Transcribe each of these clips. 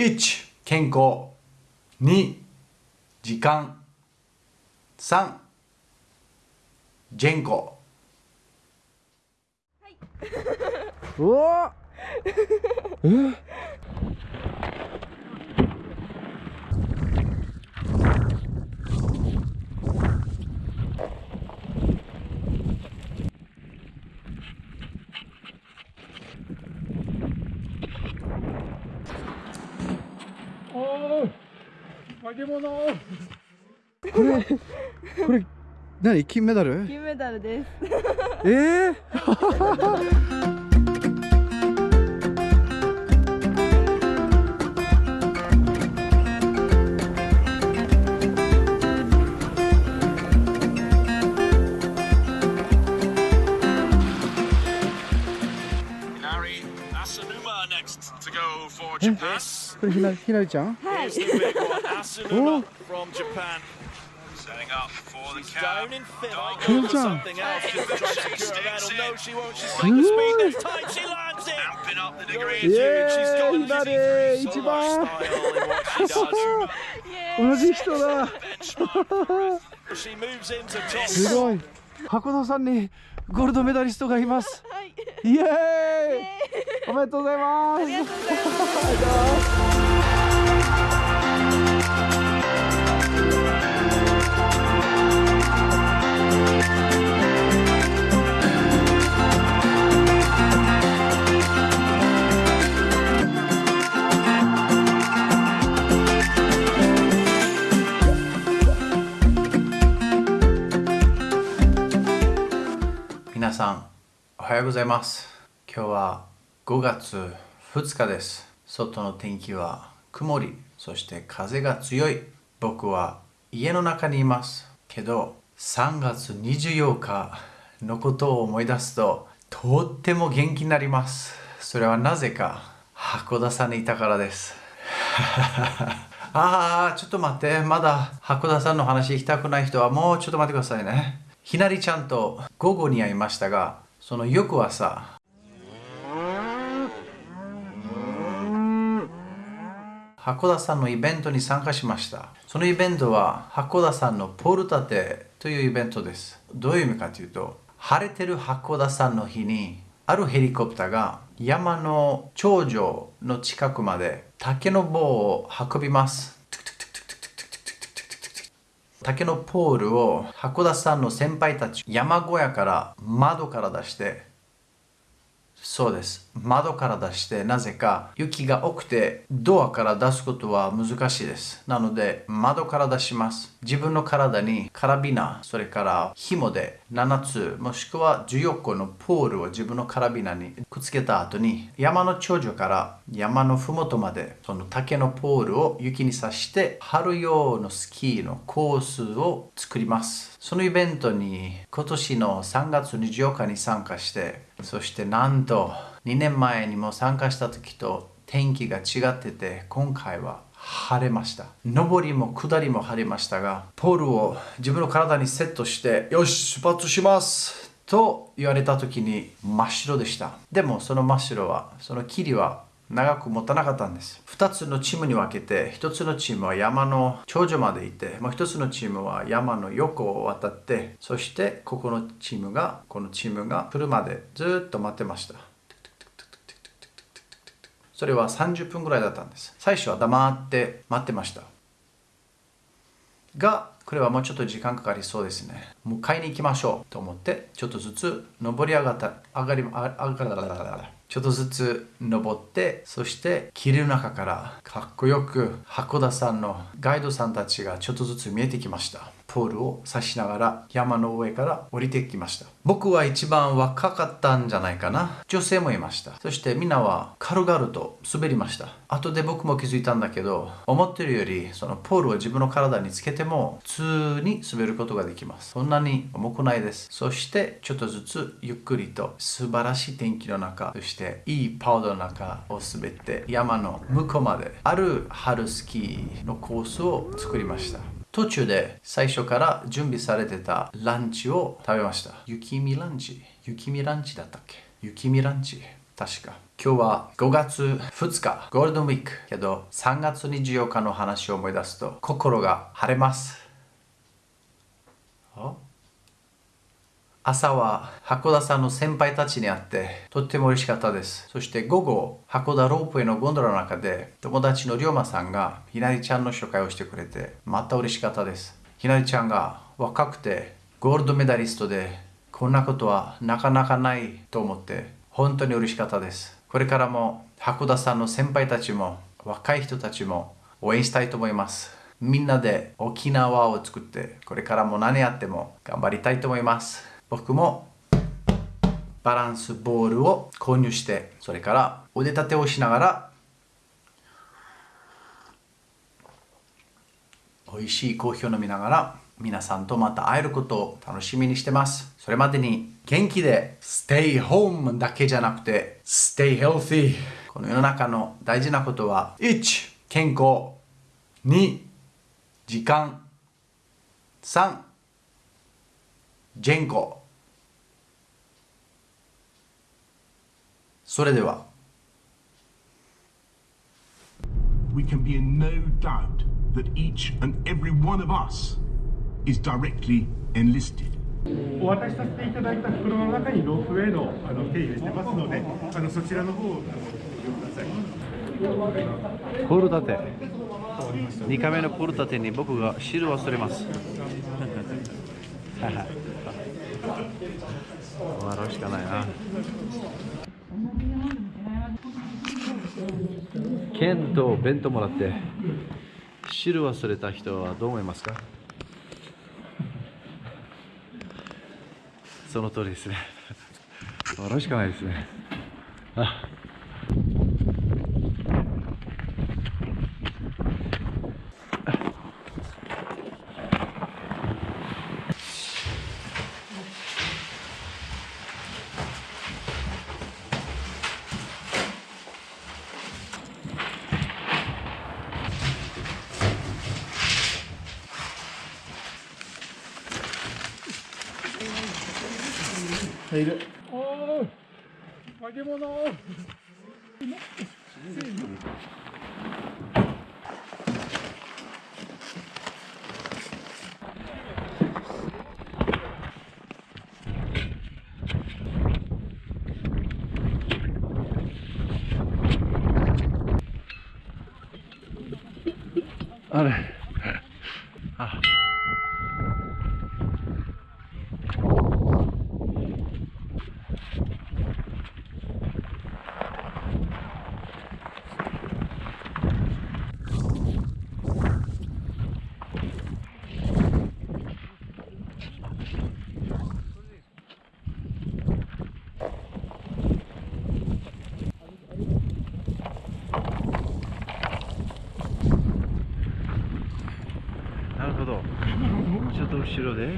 1健康。2時間。3ジェンコうわ。え 化け物。これこれ何金メダル？金メダルです。えー、Larry Asanuma next to go for え Japan. これひなひなりちゃん？はい。Here's the big one, Asanuma from Japan. Setting up for the She's cab. down in fifth. Oh, I go for Good job. something else just to try to secure a medal. No, she won't. She's Good. making speed this time. She lands it. Amping up the degree. Going Yeah, to. She's got Hinare, so ichiban. much style in what she does. 同じ人だ She moves into top. すごい箱田さんにゴールドメダリストがいますはい。イエーイおめでとうございますさんおはようございます。今日は5月2日です。外の天気は曇りそして風が強い。僕は家の中にいます。けど3月24日のことを思い出すととっても元気になります。それはなぜか函館さんにいたからです。ああ、ちょっと待って。まだ函館さんの話聞きたくない人はもうちょっと待ってくださいね。ひなりちゃんと午後に会いましたが、その翌朝、函館さんのイベントに参加しました。そのイベントは函館さんのポル立てというイベントです。どういう意味かというと、晴れてる函館さんの日に、あるヘリコプターが山の頂上の近くまで竹の棒を運びます。竹のポールを函館さんの先輩たち山小屋から窓から出してそうです。窓から出してなぜか雪が多くてドアから出すことは難しいです。なので窓から出します。自分の体にカラビナそれから紐で7つもしくは14個のポールを自分のカラビナにくっつけた後に山の頂上から山の麓までその竹のポールを雪に刺して春用のスキーのコースを作ります。そのイベントに今年の3月24日に参加してそしてなんと2年前にも参加した時と天気が違ってて今回は晴れました。上りも下りも晴れましたがポールを自分の体にセットしてよし出発します。と言われた時に真っ白でした。でもその真っ白はその霧は長く持たなかったんです。2つのチームに分けて1つのチームは山の頂上まで行ってもう1つのチームは山の横を渡ってそしてここのチームがこのチームが来るまでずっと待ってました。それは30分ぐらいだったんです。最初は黙って待ってました。がこれはもうちょっと時間かかりそうですね。迎えに行きましょうと思ってちょっとずつ登り上がった上がり上がらちょっとずつ登ってそして霧の中からかっこよく函館さんのガイドさんたちがちょっとずつ見えてきました。ポールを刺しながら山の上から降りてきました。僕は一番若かったんじゃないかな。女性もいました。そしてみんなは軽々と滑りました。後で僕も気づいたんだけど思ってるよりそのポールを自分の体につけても普通に滑ることができます。そんなに重くないです。そしてちょっとずつゆっくりと素晴らしい天気の中そしていいパウダーの中を滑って山の向こうまである春スキーのコースを作りました。途中で最初から準備されてたランチを食べました雪見ランチ？雪見ランチだったっけ？雪見ランチ？確か。今日は5月2日、ゴールデンウィーク。けど、3月24日の話を思い出すと、心が晴れます。あ？朝は函館さんの先輩たちに会ってとっても嬉しかったです。そして午後、函館ロープウェイのゴンドラの中で友達の龍馬さんがひなりちゃんの紹介をしてくれてまた嬉しかったです。ひなりちゃんが若くてゴールドメダリストでこんなことはなかなかないと思って本当に嬉しかったです。これからも函館さんの先輩たちも若い人たちも応援したいと思います。みんなで沖縄を作ってこれからも何やっても頑張りたいと思います。僕もバランスボールを購入してそれから腕立てをしながら美味しいコーヒーを飲みながら皆さんとまた会えることを楽しみにしてます。それまでに元気で Stay home だけじゃなくて Stay healthy この世の中の大事なことは1健康。2時間。3ジェンコそれでは we can be in no doubt that each and every one of us is directly enlisted. お渡しさせていただいた袋の中にロープウェイのあの手入れしてますので、あのそちらの方をご利用ください。プール立て2回目のプール立てに僕が汁を忘れます 笑うしかないな剣と弁当もらって汁忘れた人はどう思いますか？その通りですね。笑うしかないですね。あいる。おお、揚げ物。あれあなるほどもうちょっと後ろで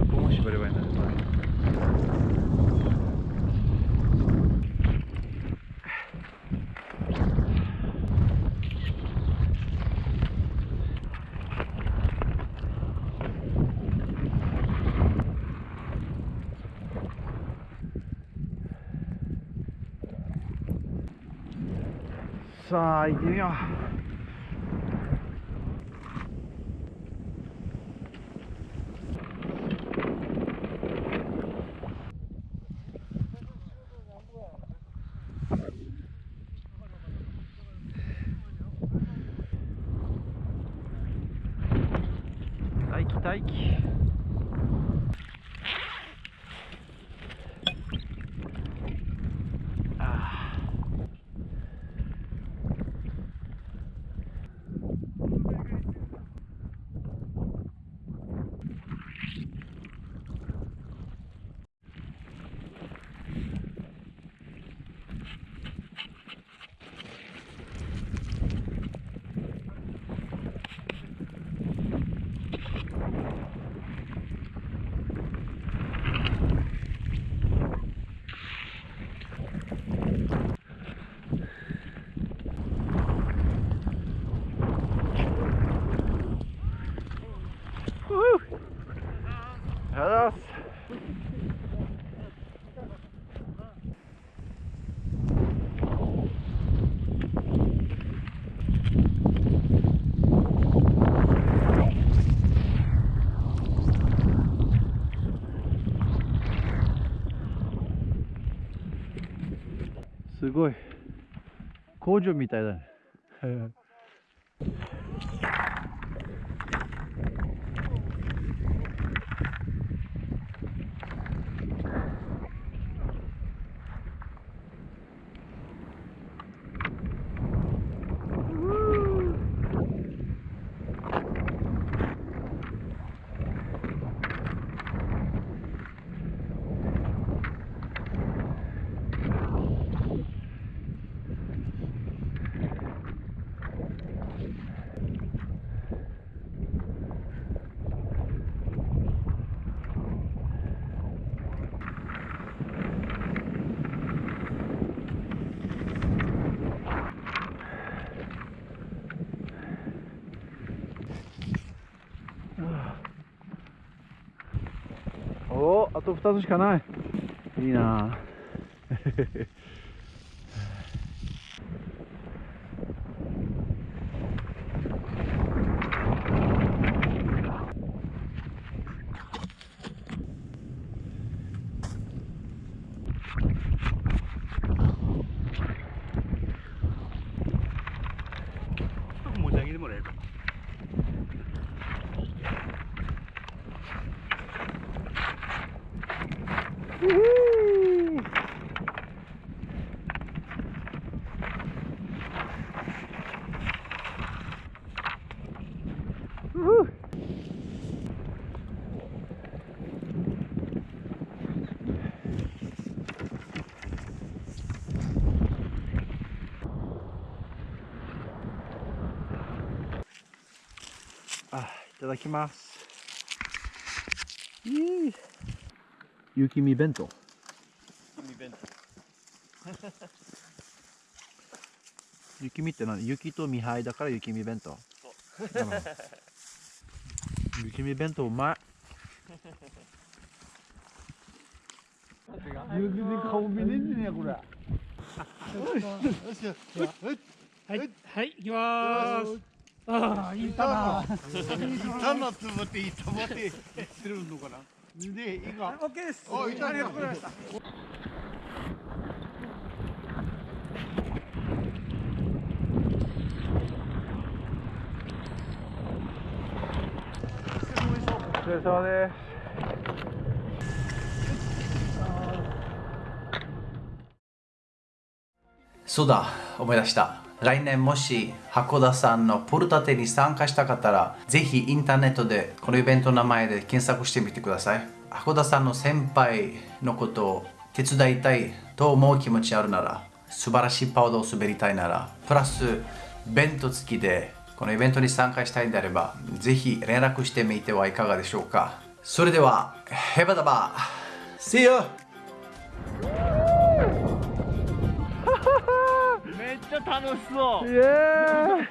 ここも縛ればいいん。だねさあ行ってみよう待工場みたいだね。おおあと2つしかない。いいな 持ち上げてもらえるかあいただきます。いい雪見弁当。雪見って何？雪と見灰だから雪見弁当。雪見弁当うまい。雪見顔見ねえんじゃねえこれはい。はい。行きまーす。ああいいかな単なつぼっていいと思 って言ってるのかなでいいかオッケーですおいたありがとうございました。お疲れ様です。そうだ、思い出した。来年もし函館さんのポルタテに参加した方ら、ぜひインターネットでこのイベントの名前で検索してみてください。函館さんの先輩のことを手伝いたいと思う気持ちあるなら、素晴らしいパウダーを滑りたいなら、プラス弁当付きでこのイベントに参加したいんであれば、ぜひ連絡してみてはいかがでしょうか。それでは、ヘバダバ See you! Yeah.